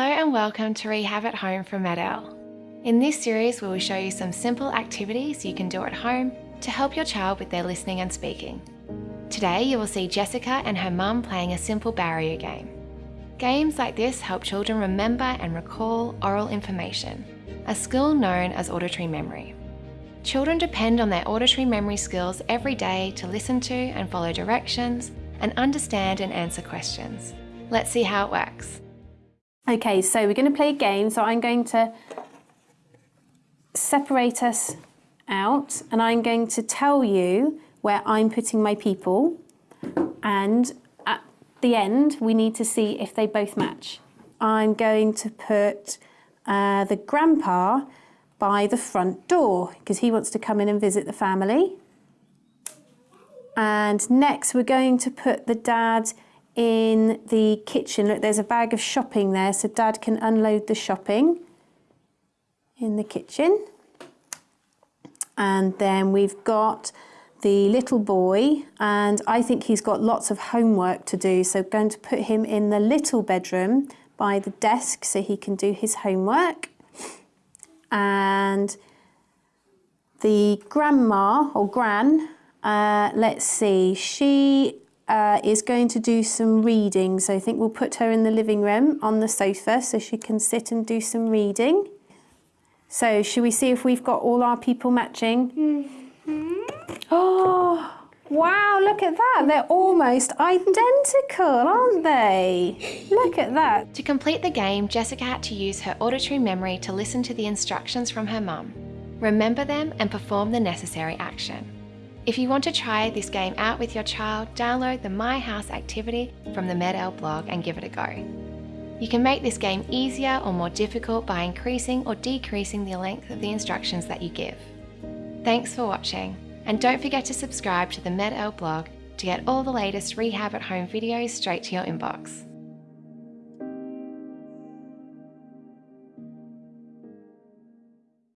and welcome to Rehab at Home from MED-EL. In this series, we will show you some simple activities you can do at home to help your child with their listening and speaking. Today, you will see Jessica and her mum playing a simple barrier game. Games like this help children remember and recall oral information, a skill known as auditory memory. Children depend on their auditory memory skills every day to listen to and follow directions and understand and answer questions. Let's see how it works. Okay, so we're going to play a game. So I'm going to separate us out and I'm going to tell you where I'm putting my people and at the end we need to see if they both match. I'm going to put uh, the grandpa by the front door because he wants to come in and visit the family. And next we're going to put the dad in the kitchen. Look, there's a bag of shopping there so dad can unload the shopping in the kitchen. And then we've got the little boy and I think he's got lots of homework to do. So I'm going to put him in the little bedroom by the desk so he can do his homework. And the grandma or gran, uh, let's see, she uh, is going to do some reading. So I think we'll put her in the living room on the sofa so she can sit and do some reading. So should we see if we've got all our people matching? Mm -hmm. Oh, wow, look at that. They're almost identical, aren't they? Look at that. To complete the game, Jessica had to use her auditory memory to listen to the instructions from her mum, remember them and perform the necessary action. If you want to try this game out with your child, download the My House activity from the MED-EL blog and give it a go. You can make this game easier or more difficult by increasing or decreasing the length of the instructions that you give. Thanks for watching, and don't forget to subscribe to the MED-EL blog to get all the latest rehab at home videos straight to your inbox.